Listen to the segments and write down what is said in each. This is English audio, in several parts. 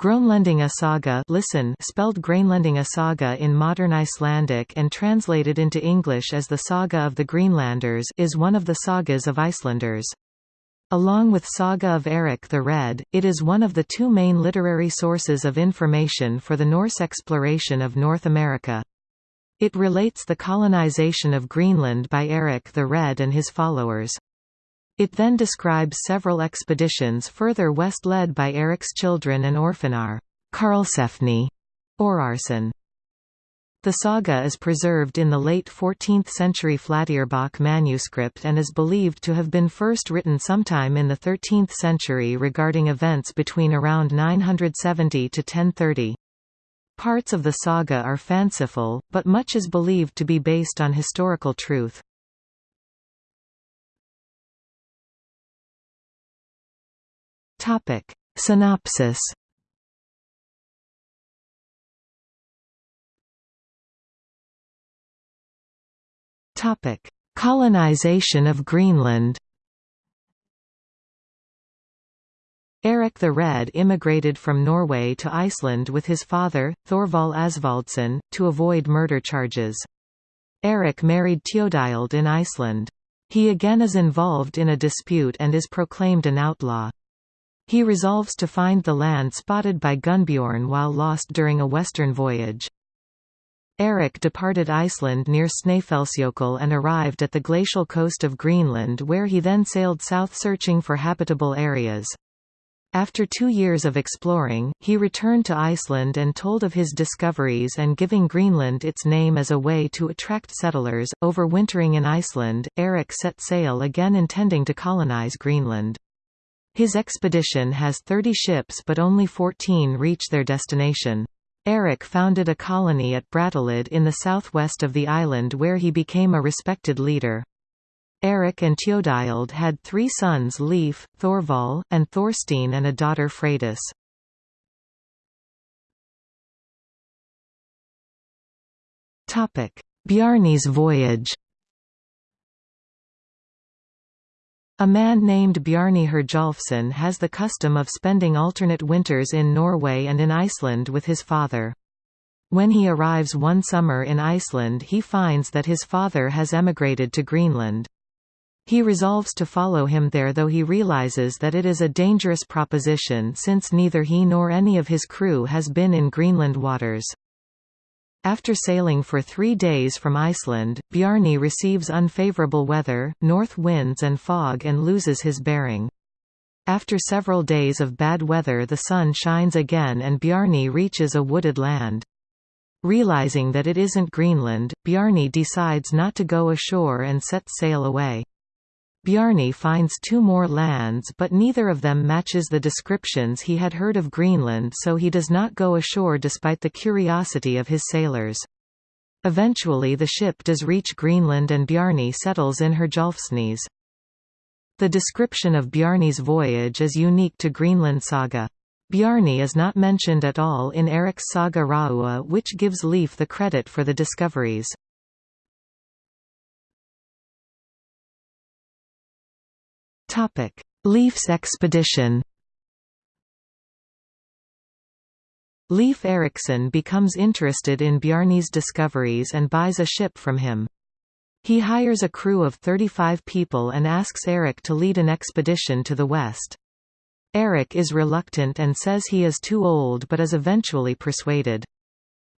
Groenlendinga saga listen spelled Grænlendinga saga in modern Icelandic and translated into English as the Saga of the Greenlanders is one of the sagas of Icelanders. Along with Saga of Eric the Red, it is one of the two main literary sources of information for the Norse exploration of North America. It relates the colonization of Greenland by Eric the Red and his followers. It then describes several expeditions further west led by Eric's children and Orfinar Karlsefni, Orarson. The saga is preserved in the late 14th-century Flateyjarbók manuscript and is believed to have been first written sometime in the 13th century regarding events between around 970 to 1030. Parts of the saga are fanciful, but much is believed to be based on historical truth. Topic. Synopsis Topic: Colonization of Greenland. Eric the Red immigrated from Norway to Iceland with his father, Thorvald Asvaldsson, to avoid murder charges. Eric married Theodild in Iceland. He again is involved in a dispute and is proclaimed an outlaw. He resolves to find the land spotted by Gunnbjorn while lost during a western voyage. Eric departed Iceland near Snæfellsjökull and arrived at the glacial coast of Greenland where he then sailed south searching for habitable areas. After two years of exploring, he returned to Iceland and told of his discoveries and giving Greenland its name as a way to attract settlers. Overwintering in Iceland, Eric set sail again intending to colonize Greenland. His expedition has 30 ships but only 14 reach their destination. Eric founded a colony at Brattahlid in the southwest of the island where he became a respected leader. Eric and Theodild had three sons Leif, Thorval, and Thorstein and a daughter Freydis. Bjarni's voyage A man named Bjarni Herjolfsson has the custom of spending alternate winters in Norway and in Iceland with his father. When he arrives one summer in Iceland he finds that his father has emigrated to Greenland. He resolves to follow him there though he realizes that it is a dangerous proposition since neither he nor any of his crew has been in Greenland waters. After sailing for three days from Iceland, Bjarni receives unfavorable weather, north winds and fog and loses his bearing. After several days of bad weather the sun shines again and Bjarni reaches a wooded land. Realizing that it isn't Greenland, Bjarni decides not to go ashore and sets sail away. Bjarni finds two more lands but neither of them matches the descriptions he had heard of Greenland so he does not go ashore despite the curiosity of his sailors. Eventually the ship does reach Greenland and Bjarni settles in Herjolfsnes. The description of Bjarni's voyage is unique to Greenland saga. Bjarni is not mentioned at all in Eric's Saga Raua which gives Leif the credit for the discoveries. Topic: Leif's expedition. Leif Erikson becomes interested in Bjarni's discoveries and buys a ship from him. He hires a crew of 35 people and asks Eric to lead an expedition to the west. Eric is reluctant and says he is too old but is eventually persuaded.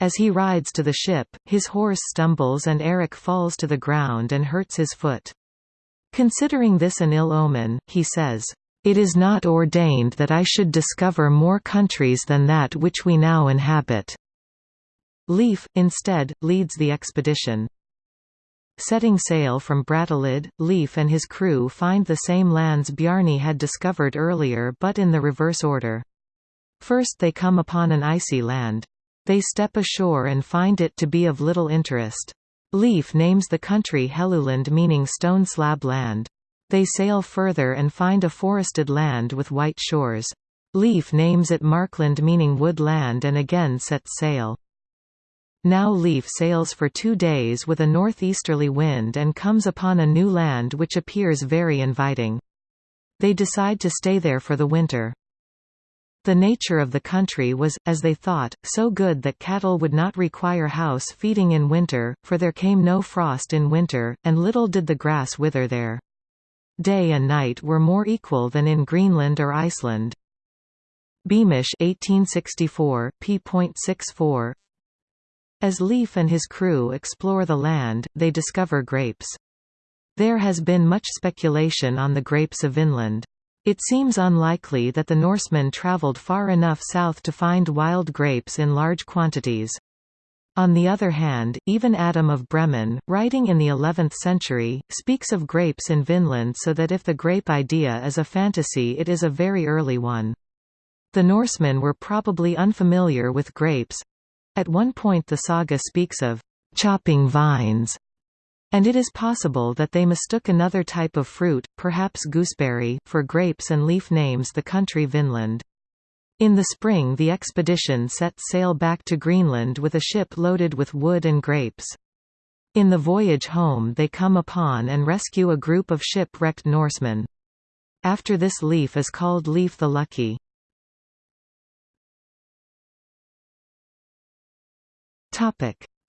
As he rides to the ship, his horse stumbles and Eric falls to the ground and hurts his foot. Considering this an ill omen, he says, "...it is not ordained that I should discover more countries than that which we now inhabit." Leif, instead, leads the expedition. Setting sail from Brattahlid, Leif and his crew find the same lands Bjarni had discovered earlier but in the reverse order. First they come upon an icy land. They step ashore and find it to be of little interest. Leif names the country Helluland meaning stone slab land. They sail further and find a forested land with white shores. Leif names it Markland meaning wood land and again sets sail. Now Leif sails for two days with a northeasterly wind and comes upon a new land which appears very inviting. They decide to stay there for the winter. The nature of the country was, as they thought, so good that cattle would not require house feeding in winter, for there came no frost in winter, and little did the grass wither there. Day and night were more equal than in Greenland or Iceland. Beamish 1864, p.64 As Leif and his crew explore the land, they discover grapes. There has been much speculation on the grapes of Vinland. It seems unlikely that the Norsemen travelled far enough south to find wild grapes in large quantities. On the other hand, even Adam of Bremen, writing in the 11th century, speaks of grapes in Vinland so that if the grape idea is a fantasy it is a very early one. The Norsemen were probably unfamiliar with grapes. At one point the saga speaks of chopping vines, and it is possible that they mistook another type of fruit, perhaps gooseberry, for grapes and Leif names the country Vinland. In the spring the expedition set sail back to Greenland with a ship loaded with wood and grapes. In the voyage home they come upon and rescue a group of shipwrecked Norsemen. After this Leif is called Leif the Lucky.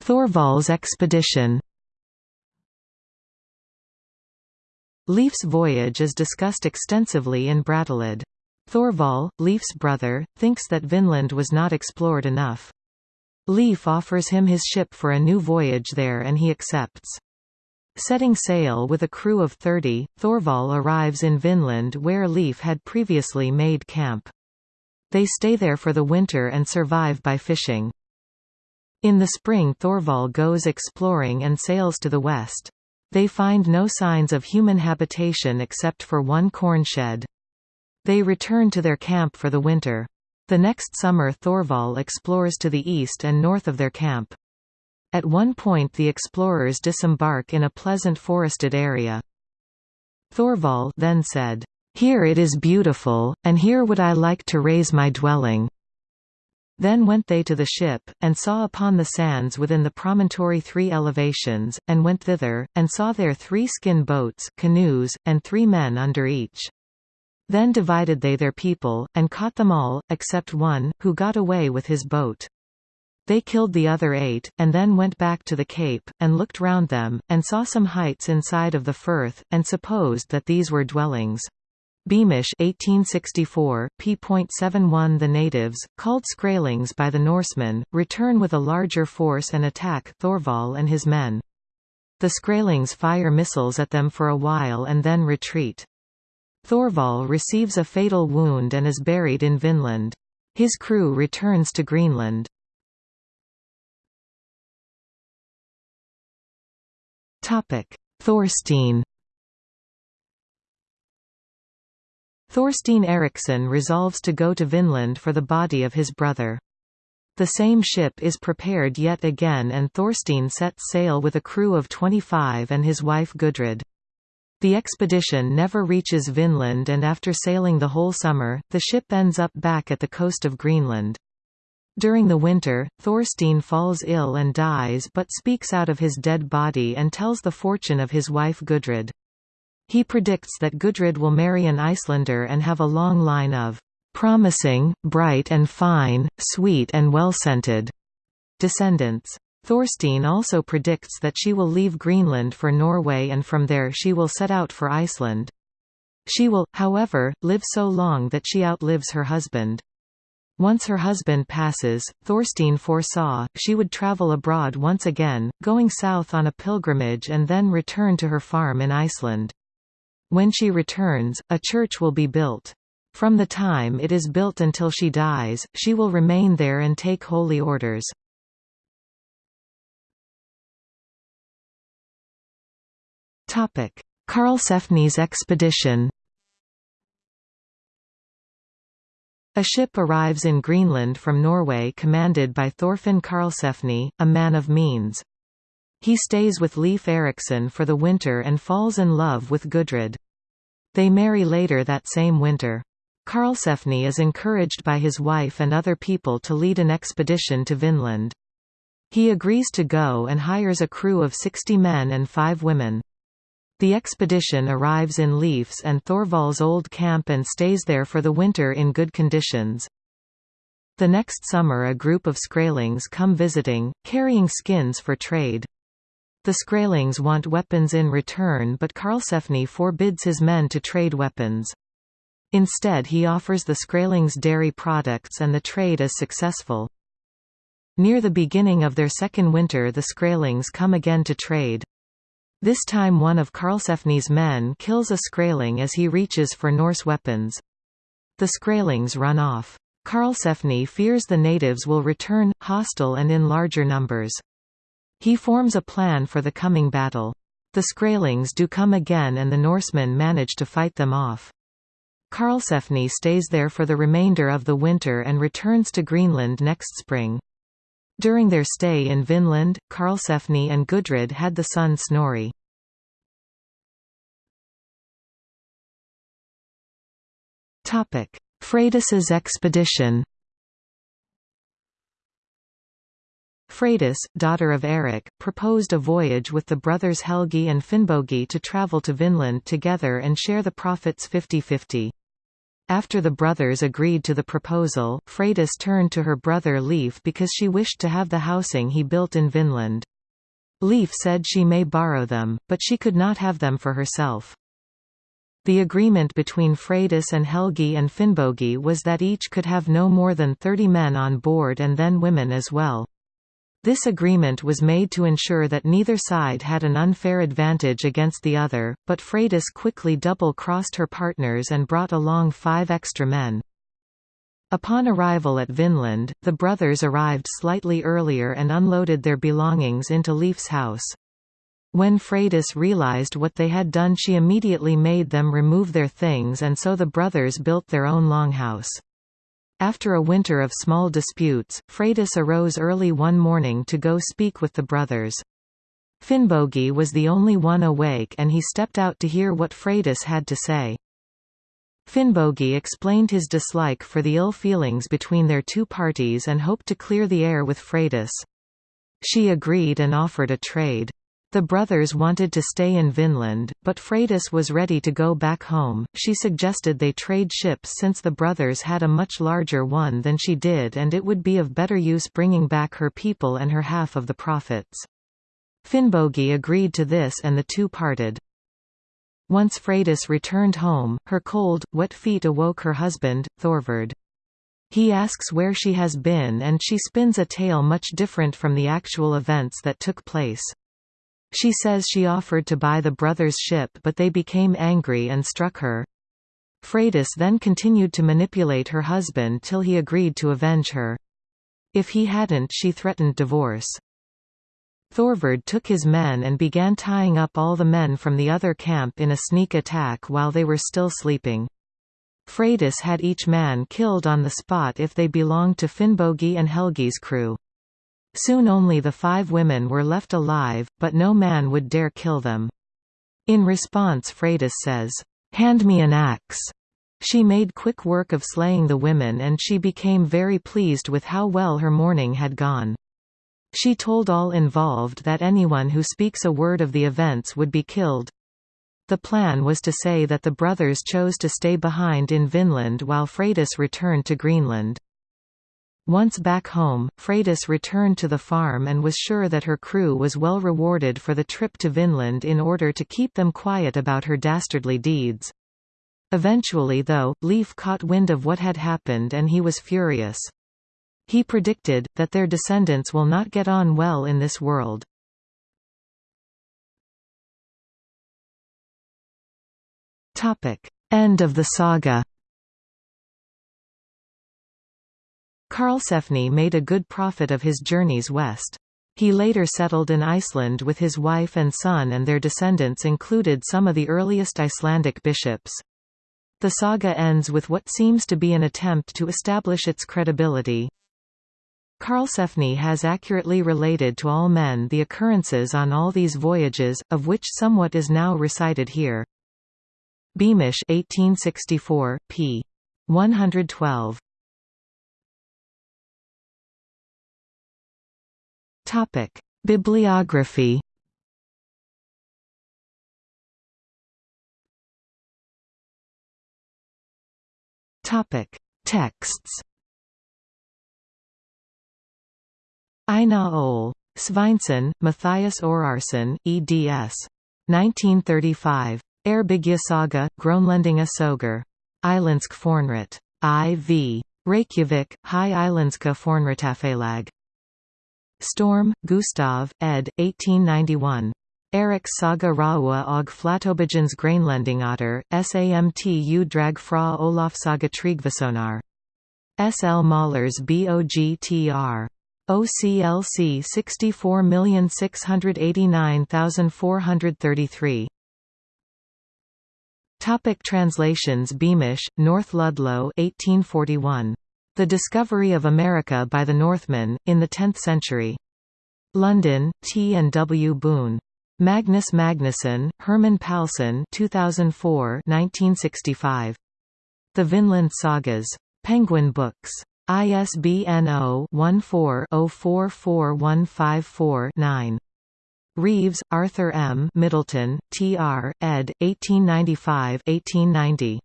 Thorvald's expedition Leif's voyage is discussed extensively in Brattahlid. Thorvald, Leif's brother, thinks that Vinland was not explored enough. Leif offers him his ship for a new voyage there and he accepts. Setting sail with a crew of 30, Thorvald arrives in Vinland where Leif had previously made camp. They stay there for the winter and survive by fishing. In the spring Thorvald goes exploring and sails to the west. They find no signs of human habitation except for one corn shed. They return to their camp for the winter. The next summer Thorvald explores to the east and north of their camp. At one point the explorers disembark in a pleasant forested area. Thorvald then said, "'Here it is beautiful, and here would I like to raise my dwelling. Then went they to the ship, and saw upon the sands within the promontory three elevations, and went thither, and saw there three skin boats canoes, and three men under each. Then divided they their people, and caught them all, except one, who got away with his boat. They killed the other eight, and then went back to the cape, and looked round them, and saw some heights inside of the firth, and supposed that these were dwellings. Beamish 1864, p.71 The natives, called Skraelings by the Norsemen, return with a larger force and attack Thorvald and his men. The Skraelings fire missiles at them for a while and then retreat. Thorvald receives a fatal wound and is buried in Vinland. His crew returns to Greenland. Thorstein Thorstein Eriksson resolves to go to Vinland for the body of his brother. The same ship is prepared yet again and Thorstein sets sail with a crew of 25 and his wife Gudrid. The expedition never reaches Vinland and after sailing the whole summer, the ship ends up back at the coast of Greenland. During the winter, Thorstein falls ill and dies but speaks out of his dead body and tells the fortune of his wife Gudrid. He predicts that Gudrid will marry an Icelander and have a long line of promising, bright and fine, sweet and well-scented descendants. Thorstein also predicts that she will leave Greenland for Norway and from there she will set out for Iceland. She will, however, live so long that she outlives her husband. Once her husband passes, Thorstein foresaw, she would travel abroad once again, going south on a pilgrimage and then return to her farm in Iceland. When she returns, a church will be built. From the time it is built until she dies, she will remain there and take holy orders. Karlsefni's expedition A ship arrives in Greenland from Norway commanded by Thorfinn Karlsefni, a man of means. He stays with Leif Erikson for the winter and falls in love with Gudrid. They marry later that same winter. Karlsefni is encouraged by his wife and other people to lead an expedition to Vinland. He agrees to go and hires a crew of 60 men and five women. The expedition arrives in Leif's and Thorvald's old camp and stays there for the winter in good conditions. The next summer a group of Skraelings come visiting, carrying skins for trade. The Skraelings want weapons in return but Karlsefni forbids his men to trade weapons. Instead he offers the Skraelings dairy products and the trade is successful. Near the beginning of their second winter the Skraelings come again to trade. This time one of Karlsefni's men kills a Skraeling as he reaches for Norse weapons. The Skraelings run off. Karlsefni fears the natives will return, hostile and in larger numbers. He forms a plan for the coming battle. The Skraelings do come again and the Norsemen manage to fight them off. Karlsefni stays there for the remainder of the winter and returns to Greenland next spring. During their stay in Vinland, Karlsefni and Gudrid had the son Snorri. Freydis's expedition Freydis, daughter of Eric, proposed a voyage with the brothers Helgi and Finnbogi to travel to Vinland together and share the profits 50-50. After the brothers agreed to the proposal, Freydis turned to her brother Leif because she wished to have the housing he built in Vinland. Leif said she may borrow them, but she could not have them for herself. The agreement between Freydis and Helgi and Finnbogi was that each could have no more than 30 men on board and then women as well. This agreement was made to ensure that neither side had an unfair advantage against the other, but Freydis quickly double-crossed her partners and brought along five extra men. Upon arrival at Vinland, the brothers arrived slightly earlier and unloaded their belongings into Leif's house. When Freydis realized what they had done she immediately made them remove their things and so the brothers built their own longhouse. After a winter of small disputes, Freydis arose early one morning to go speak with the brothers. Finnbogi was the only one awake and he stepped out to hear what Freydis had to say. Finnbogi explained his dislike for the ill feelings between their two parties and hoped to clear the air with Freydis. She agreed and offered a trade. The brothers wanted to stay in Vinland, but Freydis was ready to go back home. She suggested they trade ships since the brothers had a much larger one than she did and it would be of better use bringing back her people and her half of the profits. Finnbogi agreed to this and the two parted. Once Freydis returned home, her cold, wet feet awoke her husband, Thorvard. He asks where she has been and she spins a tale much different from the actual events that took place. She says she offered to buy the brothers' ship but they became angry and struck her. Freydis then continued to manipulate her husband till he agreed to avenge her. If he hadn't she threatened divorce. Thorvard took his men and began tying up all the men from the other camp in a sneak attack while they were still sleeping. Freydis had each man killed on the spot if they belonged to Finnbogi and Helgi's crew. Soon only the five women were left alive, but no man would dare kill them. In response Freydis says, "'Hand me an axe." She made quick work of slaying the women and she became very pleased with how well her morning had gone. She told all involved that anyone who speaks a word of the events would be killed. The plan was to say that the brothers chose to stay behind in Vinland while Freydis returned to Greenland. Once back home, Freydis returned to the farm and was sure that her crew was well rewarded for the trip to Vinland in order to keep them quiet about her dastardly deeds. Eventually though, Leif caught wind of what had happened and he was furious. He predicted, that their descendants will not get on well in this world. End of the saga Karlsefni made a good profit of his journeys west. He later settled in Iceland with his wife and son and their descendants included some of the earliest Icelandic bishops. The saga ends with what seems to be an attempt to establish its credibility. Karlsefni has accurately related to all men the occurrences on all these voyages, of which somewhat is now recited here. Beamish 1864, p. 112. Topic: Bibliography. Topic: Texts. Einar Ol. Sveinsson, Matthias Orarsson, eds. 1935. Eyrbyggja Gronlendinga Soger. Islandsk Fornrit. I.V. Reykjavik, High Islandska Fornretafelag. Storm, Gustav, ed. 1891. Eriks saga Raua og Flatobijans Grainlendingater, SAMTU drag fra Olafsaga Tryggvasonar. S. L. Mahlers BOGTR. OCLC 64689433. Topic translations Beamish, North Ludlow 1841. The Discovery of America by the Northmen, in the Tenth Century. London, T. and W. Boone. Magnus Magnusson, Herman Palsson 2004 1965. The Vinland Sagas. Penguin Books. ISBN 0-14-044154-9. Reeves, Arthur M. Middleton, T.R., ed., 1895–1890.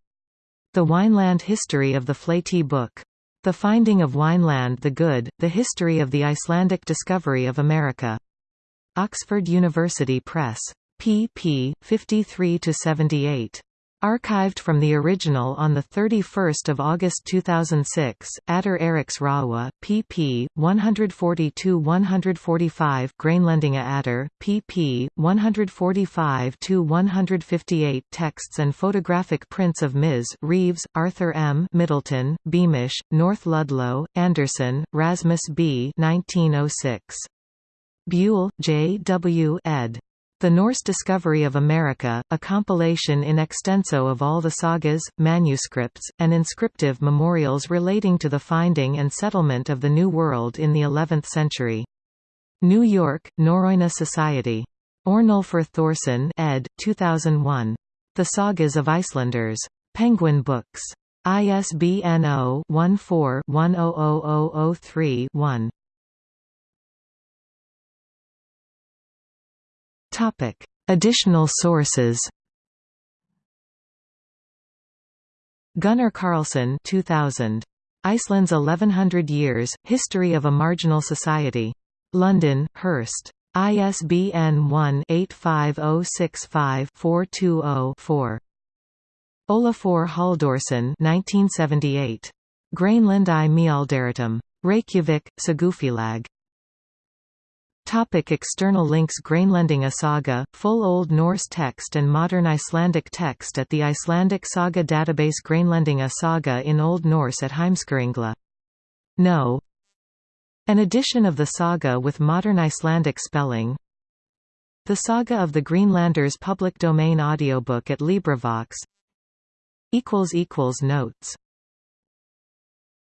The Wineland History of the Flatey Book. The Finding of Wineland the Good, The History of the Icelandic Discovery of America. Oxford University Press. pp. 53–78. Archived from the original on 31 August 2006, Adder Eriks Raua, pp. 142-145 Grænlendinga Adder, pp. 145–158 Texts and photographic prints of Ms. Reeves, Arthur M. Middleton, Beamish, North Ludlow, Anderson, Rasmus B. 1906. Buell, J. W. ed. The Norse Discovery of America, a compilation in extenso of all the sagas, manuscripts, and inscriptive memorials relating to the finding and settlement of the New World in the 11th century. New York, Norröna Society. Ornulfur Thorsson ed. 2001. The Sagas of Icelanders. Penguin Books. ISBN 0-14-100003-1. Topic: Additional sources. Gunnar Karlsson 2000. Iceland's 1100 Years, History of a Marginal Society. London, Hurst. ISBN 1-85065-420-4. Olafur Halldórsson 1978. Grainland i Mialderatum. Reykjavik, Sagufilag. Topic external links Grænlendinga saga, full Old Norse text and modern Icelandic text at the Icelandic saga database Grainlendinga saga in Old Norse at Heimskringla. No. An edition of the saga with modern Icelandic spelling The Saga of the Greenlanders public domain audiobook at LibriVox Notes